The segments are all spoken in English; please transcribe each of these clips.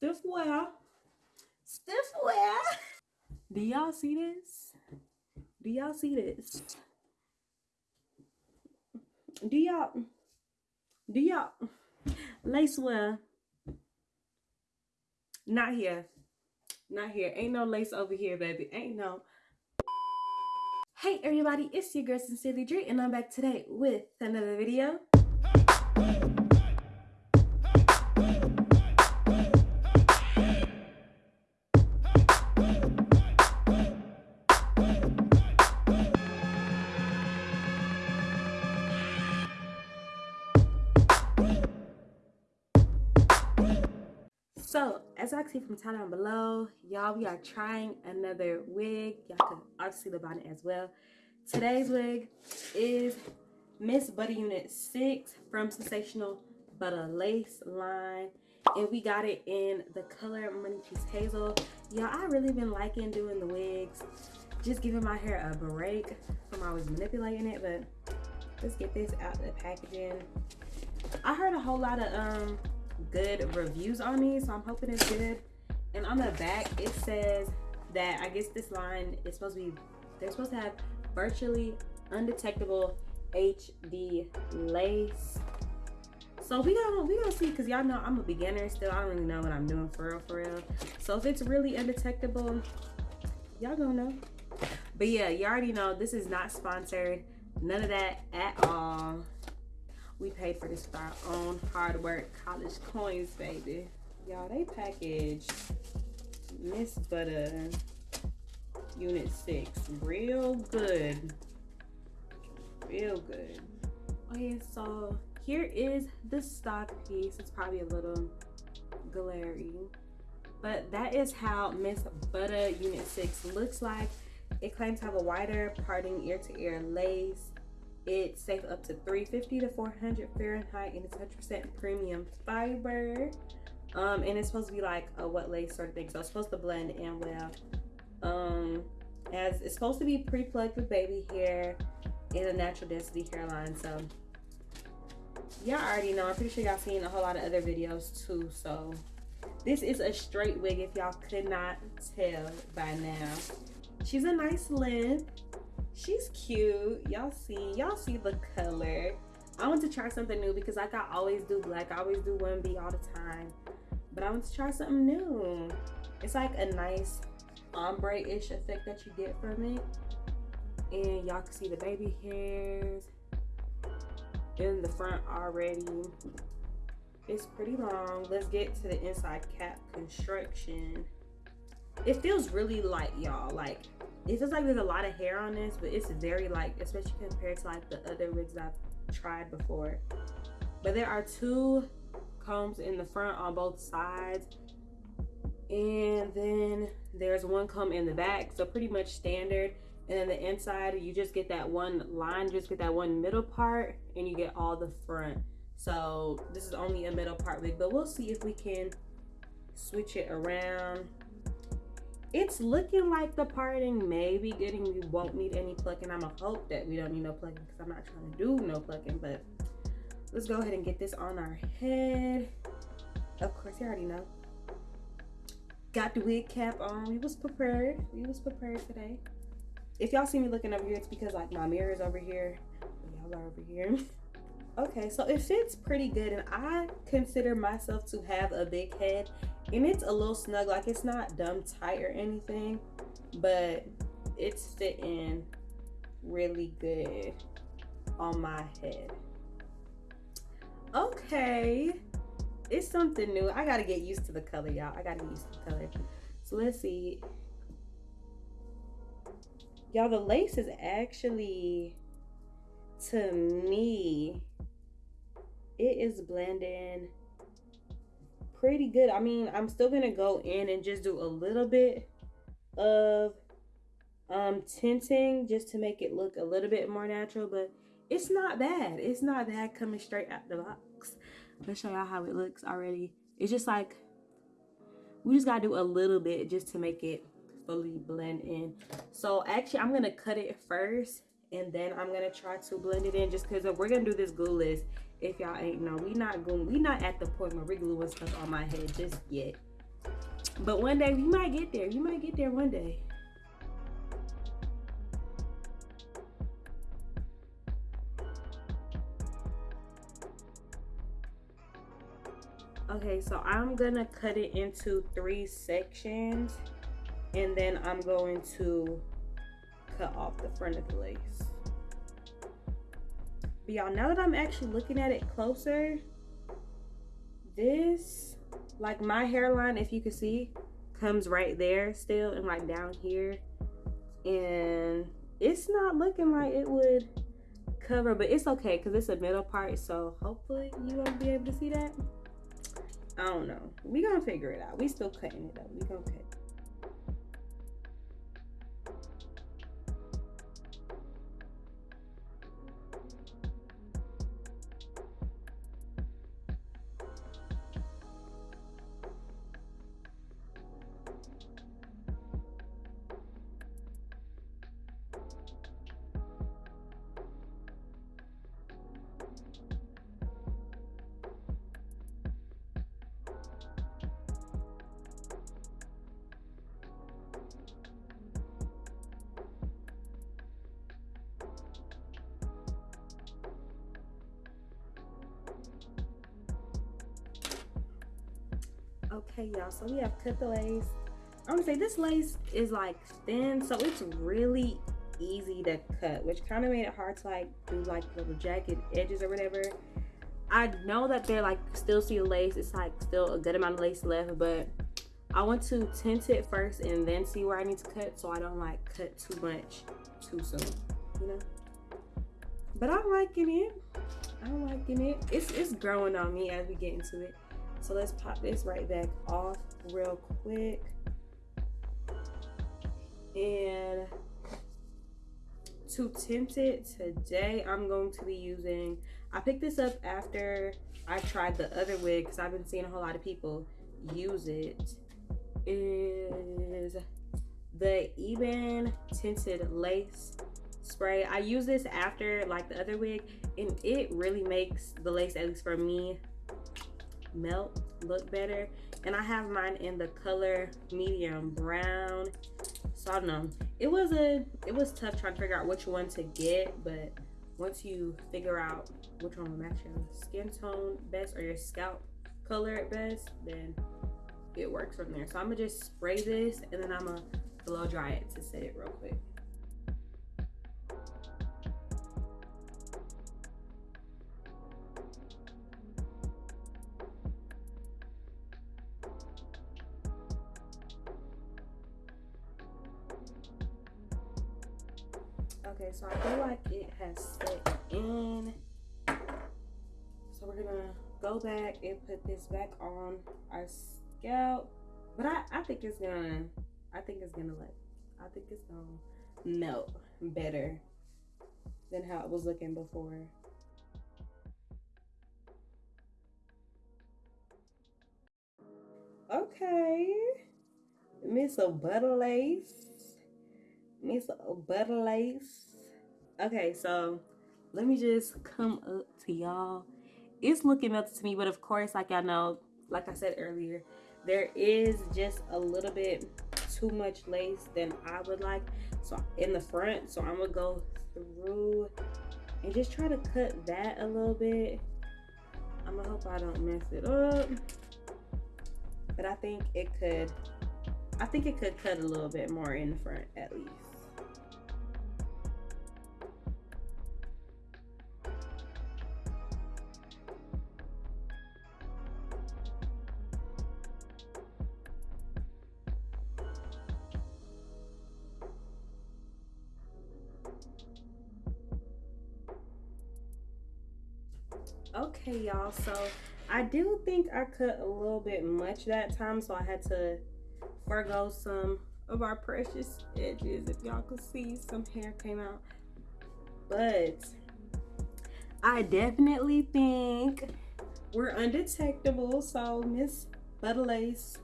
Stiff wear. Stiff wear. Do y'all see this? Do y'all see this? Do y'all do y'all lace wear? Not here. Not here. Ain't no lace over here, baby. Ain't no. Hey everybody, it's your girl Sincerely Dre, and I'm back today with another video. So, as I see from the down below, y'all, we are trying another wig. Y'all can obviously look on it as well. Today's wig is Miss Buddy Unit 6 from Sensationnel Butter Lace line. And we got it in the color Money Piece Hazel. Y'all, I really been liking doing the wigs. Just giving my hair a break from always manipulating it. But let's get this out of the packaging. I heard a whole lot of um good reviews on these, so I'm hoping it's good. And on the back, it says that I guess this line is supposed to be, they're supposed to have virtually undetectable HD lace. So we gonna we gonna see because y'all know I'm a beginner still. I don't really know what I'm doing for real for real. So if it's really undetectable, y'all gonna know. But yeah, you already know this is not sponsored. None of that at all. We paid for this with our own hard work, college coins, baby. Y'all, they packaged Miss Butter Unit 6 real good. Real good. Oh, okay, so here is the stock piece. It's probably a little glary. But that is how Miss Butter Unit 6 looks like. It claims to have a wider parting ear-to-ear -ear lace it's safe up to 350 to 400 Fahrenheit and it's 100% premium fiber. Um, and it's supposed to be like a wet lace sort of thing. So it's supposed to blend in well. Um, as it's supposed to be pre-plucked with baby hair in a natural density hairline. So y'all already know. I'm pretty sure y'all seen a whole lot of other videos too. So this is a straight wig if y'all could not tell by now. She's a nice length she's cute. Y'all see y'all see the color. I want to try something new because like i always do black. I always do 1b all the time. But i want to try something new. It's like a nice ombre-ish effect that you get from it. And y'all can see the baby hairs in the front already. It's pretty long. Let's get to the inside. Cap construction it feels really light y'all. Like it feels like there's a lot of hair on this but it's very light especially compared to like the other wigs i've tried before. But there are two combs in the front on both sides and then there's one comb in the back so pretty much standard. And then the inside you just get that one line just get that one middle part and you get all the front. So this is only a middle part wig but we'll see if we can switch it around it's looking like the parting may be getting we won't need any plucking. I'm gonna hope that we don't need no plucking because i'm not trying to do no plucking but let's go ahead and get this on our head. Of course you already know. Got the wig cap on. We was prepared. We was prepared today. If y'all see me looking over here it's because like my mirror is over here. Y'all are over here okay so it fits pretty good and i consider myself to have a big head and it's a little snug like it's not dumb tight or anything but it's fitting really good on my head. Okay it's something new. I gotta get used to the color y'all. I gotta get used to the color. So let's see. Y'all the lace is actually to me it is blending pretty good. I mean, I'm still going to go in and just do a little bit of um, tinting just to make it look a little bit more natural. But it's not bad. It's not bad coming straight out the box. Let's show y'all how it looks already. It's just like, we just got to do a little bit just to make it fully blend in. So actually, I'm to cut it first and then I'm gonna try to blend it in just because we're gonna do this glue if y'all ain't know we not going we not at the point where we're gluing stuff on my head just yet But one day we might get there. You might get there one day. Okay, so I'm gonna cut it into three sections and then I'm going to cut off the front of the lace. But y'all, now that I'm actually looking at it closer, this, like my hairline, if you can see, comes right there still and like down here. And it's not looking like it would cover, but it's okay because it's a middle part. So hopefully you won't be able to see that. I don't know. We gonna figure it out. We still cutting it up. We gonna cut. Okay, y'all, so we have cut the lace. I'm gonna say this lace is like thin, so it's really easy to cut, which kind of made it hard to like do like little jacket edges or whatever. I know that they're like still see lace, it's like still a good amount of lace left, but I want to tint it first and then see where I need to cut so I don't like cut too much too soon, you know? But I'm liking it. I'm liking it. It's, it's growing on me as we get into it. So let's pop this right back off real quick. And to tint it today, I'm going to be using, I picked this up after I tried the other wig because I've been seeing a whole lot of people use it. Is the Ebin Tinted Lace Spray. I use this after like the other wig and it really makes the lace, at least for me, melt look better. And i have mine in the color medium brown. So i don't know. It was a it was tough trying to figure out which one to get but once you figure out which one will match your skin tone best or your scalp color at best then it works from there. So i'm gonna just spray this and then i'm gonna blow dry it to set it real quick Okay, so I feel like it has set in. So we're gonna go back and put this back on our scalp. But I, I think it's gonna, I think it's gonna let, I think it's gonna melt better than how it was looking before. Okay. Let me miss a butter lace. Miss a butter lace. Okay so let me just come up to y'all. It's looking melted to me but of course like y'all know like i said earlier there is just a little bit too much lace than i would like. So in the front so i'm gonna go through and just try to cut that a little bit. I'm gonna hope i don't mess it up but i think it could i think it could cut a little bit more in the front at least okay y'all so i do think i cut a little bit much that time so i had to forego some of our precious edges if y'all could see. Some hair came out. But i definitely think we're undetectable so miss Buttalace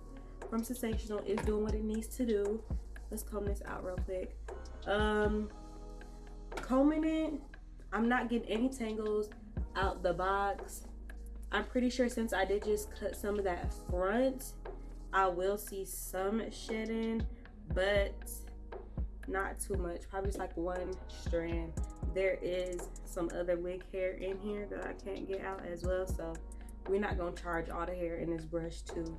from Sensationnel is doing what it needs to do. Let's comb this out real quick. Um combing it i'm not getting any tangles out the box. I'm pretty sure since I did just cut some of that front, I will see some shedding, but not too much. Probably just like one strand. There is some other wig hair in here that I can't get out as well. So we're not gonna charge all the hair in this brush to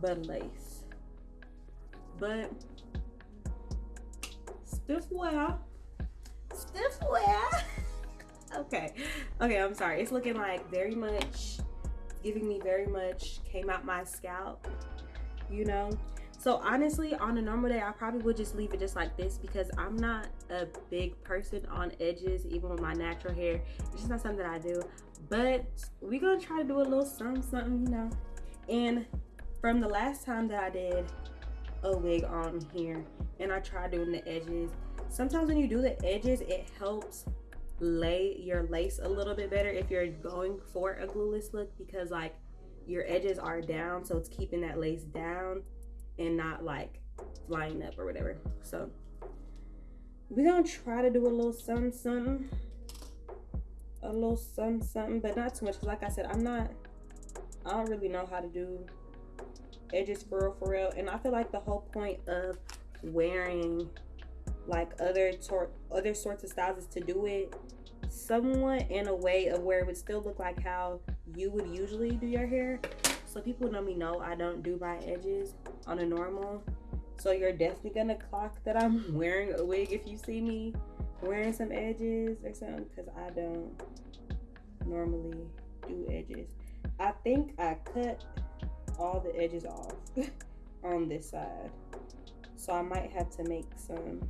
but lace. But stiff wear. Stiff wear. okay. Okay, I'm sorry. It's looking like very much giving me very much came out my scalp, you know? So honestly, on a normal day, I probably would just leave it just like this because I'm not a big person on edges, even with my natural hair. It's just not something that I do. But we're gonna try to do a little something, something, you know. And from the last time that I did a wig on here and I tried doing the edges, sometimes when you do the edges, it helps lay your lace a little bit better if you're going for a glueless look because like your edges are down so it's keeping that lace down and not like flying up or whatever. So we're gonna try to do a little something, something, a little something, something, but not too much. Like I said, I'm not, I don't really know how to do edges for real, for real. And I feel like the whole point of wearing like other sort, other sorts of styles is to do it somewhat in a way of where it would still look like how you would usually do your hair. So people know me know I don't do my edges on a normal. So you're definitely gonna clock that I'm wearing a wig if you see me wearing some edges or something because I don't normally do edges. I think I cut all the edges off on this side. So I might have to make some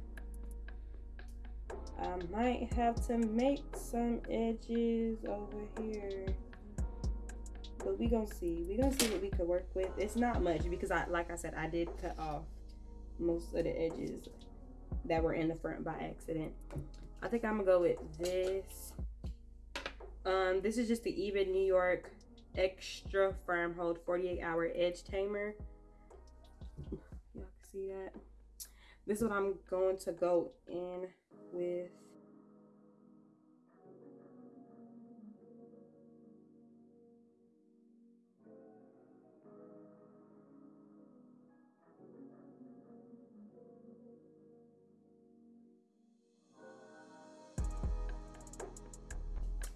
I might have to make some edges over here. But we gonna see. We gonna see what we could work with. It's not much because i like i said i did cut off most of the edges that were in the front by accident. I think i'm gonna go with this. Um this is just the Ebin New York extra firm hold 48 hour edge tamer. Y'all can see that. This is what i'm going to go in with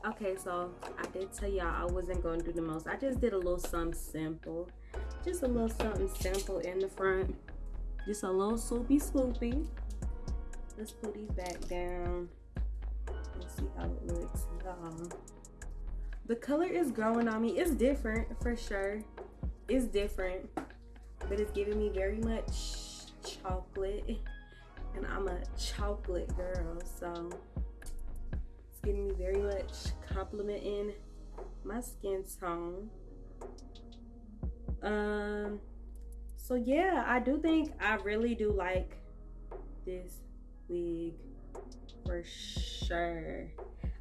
okay so i did tell y'all i wasn't going to do the most. I just did a little something simple. Just a little something simple in the front. Just a little swoopy swoopy let's put these back down. Let's see how it looks. Y'all. The color is growing on me. It's different for sure. It's different but it's giving me very much chocolate and i'm a chocolate girl so it's giving me very much complimenting my skin tone. Um, so yeah, I do think I really do like this wig for sure.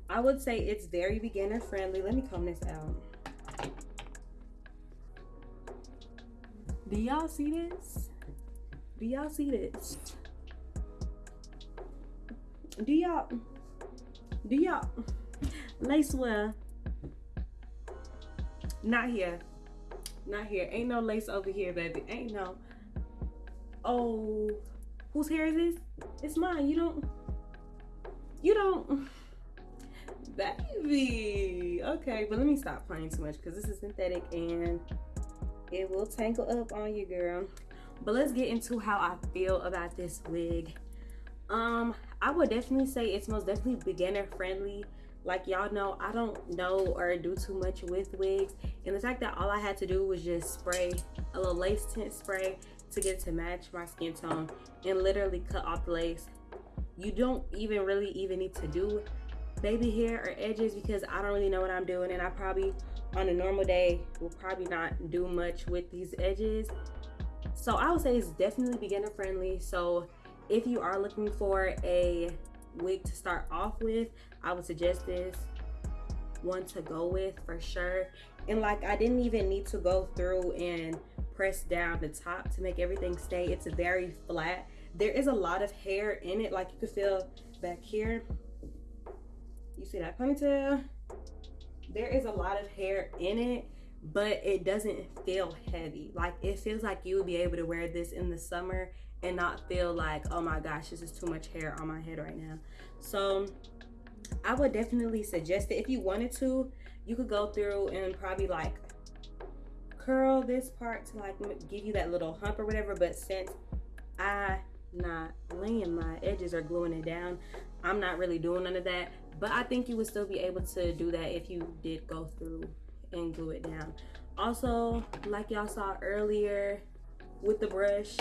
I would say it's very beginner friendly. Let me comb this out. Do y'all see this? Do y'all see this? Do y'all do y'all lace wear? Not here. Not here. Ain't no lace over here, baby. Ain't no. Oh, whose hair is this? It's mine. You don't. You don't. Baby. Okay, but let me stop playing too much because this is synthetic and it will tangle up on you, girl. But let's get into how I feel about this wig. Um, I would definitely say it's most definitely beginner friendly. Like y'all know, I don't know or do too much with wigs. And the fact that all I had to do was just spray a little lace tint spray to get to match my skin tone and literally cut off the lace. You don't even really even need to do baby hair or edges because I don't really know what I'm doing and I probably on a normal day will probably not do much with these edges. So I would say it's definitely beginner friendly. So if you are looking for a wig to start off with, I would suggest this one to go with for sure. And like I didn't even need to go through and press down the top to make everything stay. It's very flat. There is a lot of hair in it. Like you can feel back here. You see that ponytail? There is a lot of hair in it, but it doesn't feel heavy. Like it feels like you would be able to wear this in the summer and not feel like, oh my gosh, this is too much hair on my head right now. So I would definitely suggest it. If you wanted to, you could go through and probably like curl this part to like give you that little hump or whatever. But since I not laying my edges or gluing it down, I'm not really doing none of that. But I think you would still be able to do that if you did go through and glue it down. Also, like y'all saw earlier with the brush,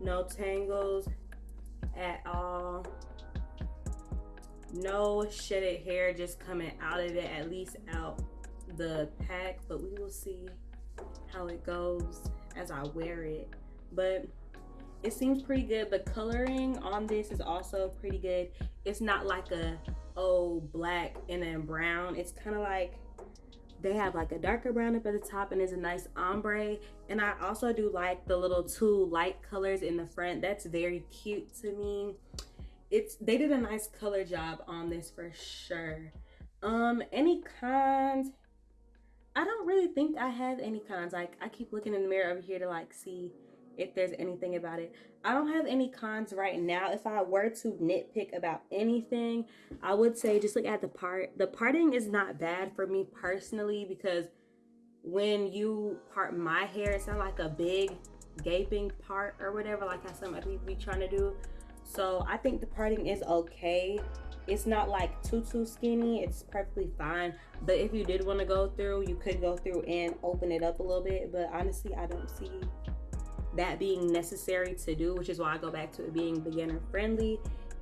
no tangles at all. No shedded hair just coming out of it, at least out the pack. But we will see how it goes as I wear it. But it seems pretty good. The coloring on this is also pretty good. It's not like a oh black and then brown. It's kind of like they have like a darker brown up at the top and it's a nice ombre. And I also do like the little two light colors in the front. That's very cute to me. It's they did a nice color job on this for sure. Um, any cons? I don't really think I have any cons. Like I keep looking in the mirror over here to like see if there's anything about it. I don't have any cons right now. If I were to nitpick about anything, I would say just look at the part. The parting is not bad for me personally because when you part my hair, it's not like a big gaping part or whatever like how some other be trying to do. So I think the parting is okay. It's not like too too skinny. It's perfectly fine. But if you did want to go through, you could go through and open it up a little bit. But honestly, I don't see that being necessary to do, which is why I go back to it being beginner friendly.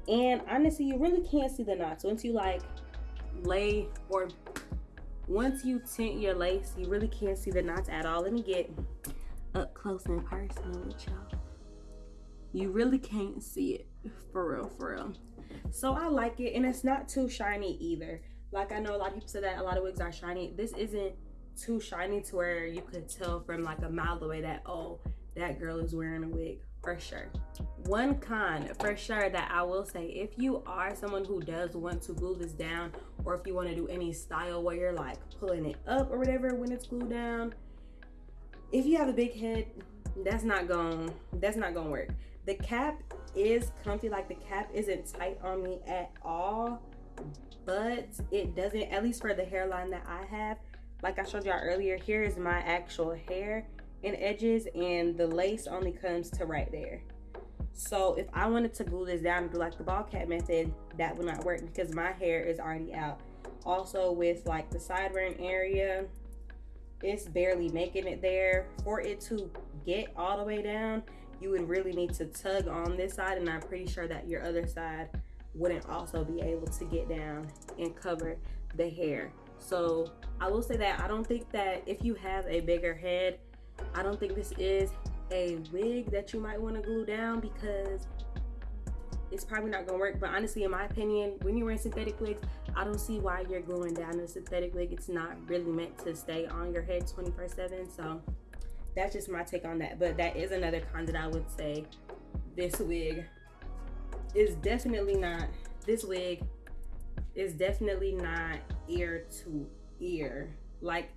And honestly, you really can't see the knots once you like lay or once you tint your lace, you really can't see the knots at all. Let me get up close and personal with y'all. You really can't see it for real, for real. So I like it, and it's not too shiny either. Like I know a lot of people say that a lot of wigs are shiny. This isn't too shiny to where you could tell from like a mile away that oh that girl is wearing a wig for sure. One con for sure that I will say, if you are someone who does want to glue this down, or if you want to do any style where you're like pulling it up or whatever when it's glued down, if you have a big head, that's not going that's not gonna work. The cap is comfy, like the cap isn't tight on me at all, but it doesn't, at least for the hairline that I have, like I showed y'all earlier, here is my actual hair and edges and the lace only comes to right there. So if I wanted to glue this down and do like the ball cap method, that would not work because my hair is already out. Also with like the sideburn area, it's barely making it there. For it to get all the way down, you would really need to tug on this side and I'm pretty sure that your other side wouldn't also be able to get down and cover the hair. So I will say that I don't think that if you have a bigger head, I don't think this is a wig that you might want to glue down because it's probably not gonna work. But honestly, in my opinion, when you're wearing synthetic wigs, I don't see why you're gluing down a synthetic wig. It's not really meant to stay on your head 24 7. So that's just my take on that. But that is another con that I would say this wig is definitely not, this wig is definitely not ear to ear. Like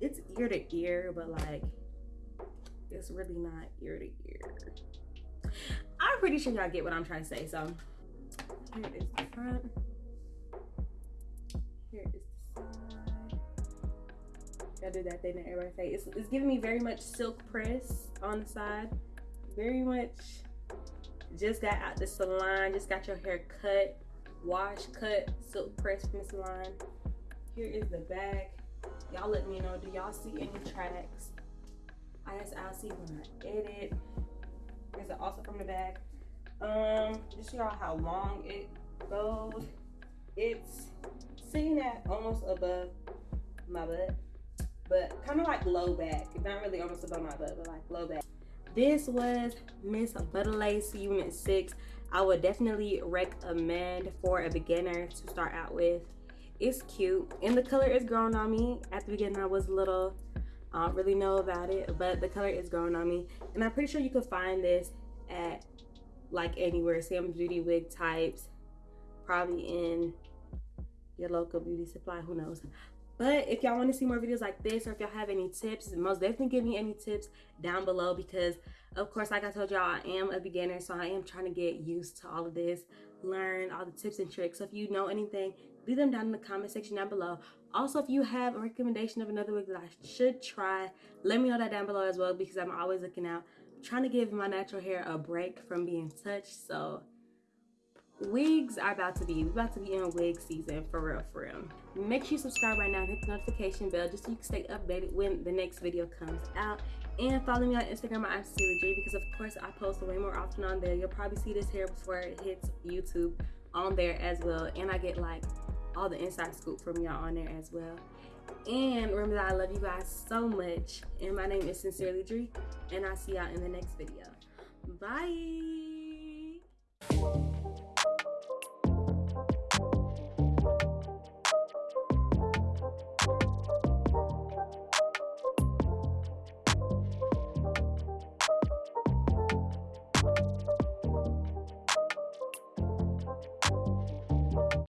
it's ear to ear, but like it's really not ear to ear. I'm pretty sure y'all get what I'm trying to say. So here is the front. Gotta do that thing that everybody say. It's, it's giving me very much silk press on the side. Very much just got out the salon, just got your hair cut, wash, cut, silk press from the salon. Here is the back. Y'all let me know, do y'all see any tracks? I guess I'll see when I edit. Is it also from the back? Um, just y'all how long it goes. It's sitting at almost above my butt, but kind of like low back. Not really almost above my butt, but like low back. This was Miss Butterlace Unit 6. I would definitely recommend for a beginner to start out with. It's cute and the color is growing on me. At the beginning I was a little I don't really know about it, but the color is growing on me. And I'm pretty sure you could find this at like anywhere, Sam's Beauty wig types, probably in your local beauty supply, who knows. But if y'all want to see more videos like this, or if y'all have any tips, most definitely give me any tips down below because, of course, like I told y'all, I am a beginner, so I am trying to get used to all of this, learn all the tips and tricks. So if you know anything, leave them down in the comment section down below. Also, if you have a recommendation of another wig that I should try, let me know that down below as well because I'm always looking out. Trying to give my natural hair a break from being touched. So wigs are about to be we about to be in wig season for real for real. Make sure you subscribe right now hit the notification bell just so you can stay updated when the next video comes out. And follow me on instagram at J because of course i post way more often on there. You'll probably see this hair before it hits youtube on there as well and i get like all the inside scoop from y'all on there as well. And remember that i love you guys so much and my name is sincerely Dree and i'll see y'all in the next video. Bye